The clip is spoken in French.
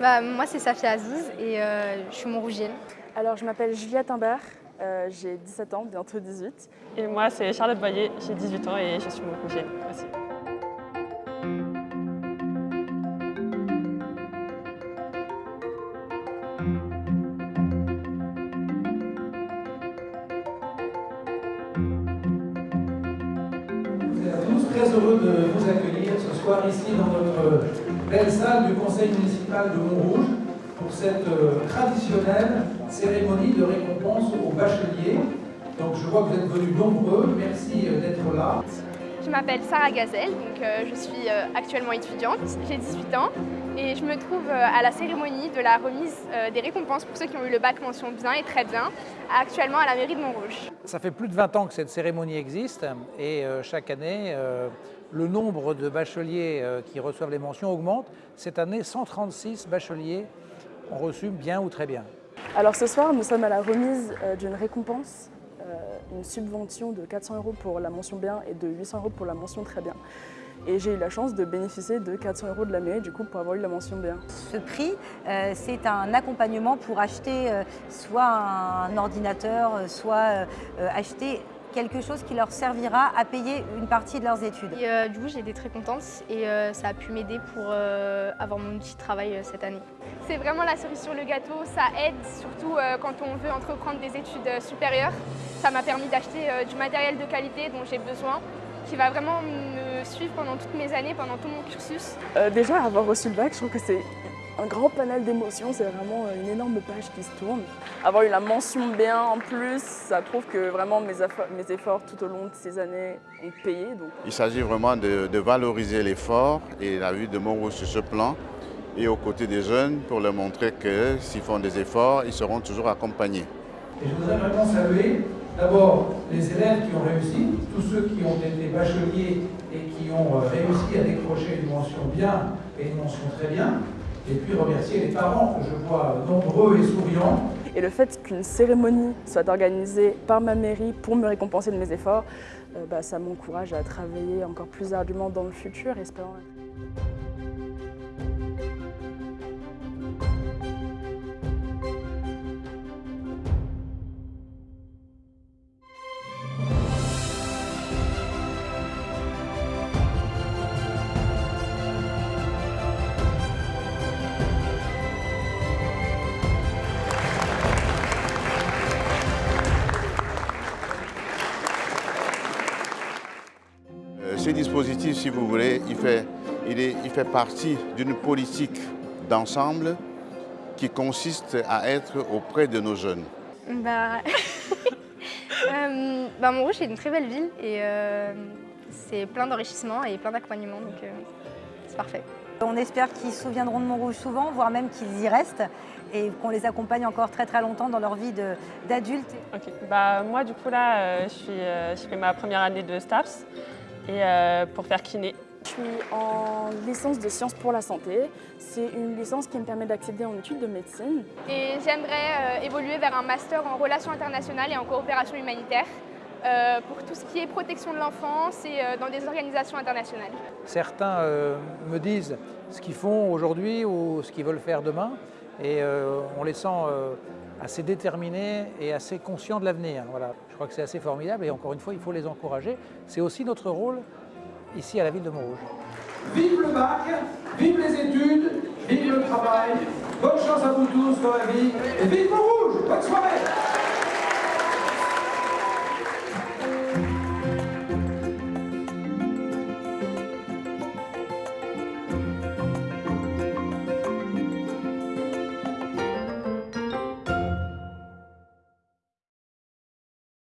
Bah, moi, c'est Safia Aziz et euh, je suis montrougienne. Alors, je m'appelle Juliette Imbert, euh, j'ai 17 ans, bientôt 18. Et moi, c'est Charlotte Boyer, j'ai 18 ans et je suis montrougienne aussi. Nous sommes tous très heureux de vous accueillir ce soir ici dans notre belle salle du Conseil municipal de Montrouge pour cette euh, traditionnelle cérémonie de récompense aux bacheliers. Donc je vois que vous êtes venus nombreux, merci euh, d'être là. Je m'appelle Sarah Gazelle, donc euh, je suis euh, actuellement étudiante, j'ai 18 ans et je me trouve euh, à la cérémonie de la remise des récompenses pour ceux qui ont eu le bac mention bien et très bien, actuellement à la mairie de Montrouge. Ça fait plus de 20 ans que cette cérémonie existe et chaque année, le nombre de bacheliers euh, qui reçoivent les mentions augmente. Cette année, 136 bacheliers ont reçu bien ou très bien. Alors ce soir, nous sommes à la remise euh, d'une récompense, euh, une subvention de 400 euros pour la mention bien et de 800 euros pour la mention très bien. Et j'ai eu la chance de bénéficier de 400 euros de la mairie du coup pour avoir eu la mention bien. Ce prix, c'est un accompagnement pour acheter soit un ordinateur, soit acheter quelque chose qui leur servira à payer une partie de leurs études. Et euh, du coup, j'ai été très contente et euh, ça a pu m'aider pour euh, avoir mon petit travail euh, cette année. C'est vraiment la cerise sur le gâteau, ça aide surtout euh, quand on veut entreprendre des études euh, supérieures. Ça m'a permis d'acheter euh, du matériel de qualité dont j'ai besoin, qui va vraiment me suivre pendant toutes mes années, pendant tout mon cursus. Euh, déjà, avoir reçu le bac, je trouve que c'est un grand panel d'émotions, c'est vraiment euh, une énorme page qui se tourne. Avoir eu la mention bien en plus, ça prouve que vraiment mes, efforts- mes efforts tout au long de ces années ont payé. Donc Il s'agit vraiment de, de valoriser l'effort et la vie de Montrouge sur ce plan et aux côtés des jeunes pour leur montrer que s'ils font des efforts, ils seront toujours accompagnés. Et je voudrais vraiment saluer d'abord les élèves qui ont réussi, tous ceux qui ont été bacheliers et qui ont euh, réussi à décrocher une mention bien et une mention très bien. Et puis remercier les parents que je vois nombreux et souriants. Et le fait qu'une cérémonie soit organisée par ma mairie pour me récompenser de mes efforts, euh, bah, ça m'encourage à travailler encore plus ardument dans le futur, espérant. Ce dispositif, si vous voulez, il fait, il est- il fait partie d'une politique d'ensemble qui consiste à être auprès de nos jeunes. Bah, euh, bah, Montrouge, c'est une très belle ville et euh, c'est plein d'enrichissement et plein d'accompagnement, donc euh, c'est parfait. On espère qu'ils se souviendront de Montrouge souvent, voire même qu'ils y restent et qu'on les accompagne encore très très longtemps dans leur vie d'adulte. Ok, bah moi du coup là, euh, je, suis, euh, je fais ma première année de STAPS et euh, pour faire kiné. Je suis en licence de sciences pour la santé. C'est une licence qui me permet d'accéder en études de médecine. Et j'aimerais euh, évoluer vers un master en relations internationales et en coopération humanitaire euh, pour tout ce qui est protection de l'enfance et euh, dans des organisations internationales. Certains euh, me disent ce qu'ils font aujourd'hui ou ce qu'ils veulent faire demain et euh, on les sent euh, assez déterminés et assez conscients de l'avenir. Voilà. Je crois que c'est assez formidable et encore une fois, il faut les encourager. C'est aussi notre rôle ici à la ville de Montrouge. Vive le bac, vive les études, vive le travail, bonne chance à vous tous dans la vie et vive Montrouge Bonne soirée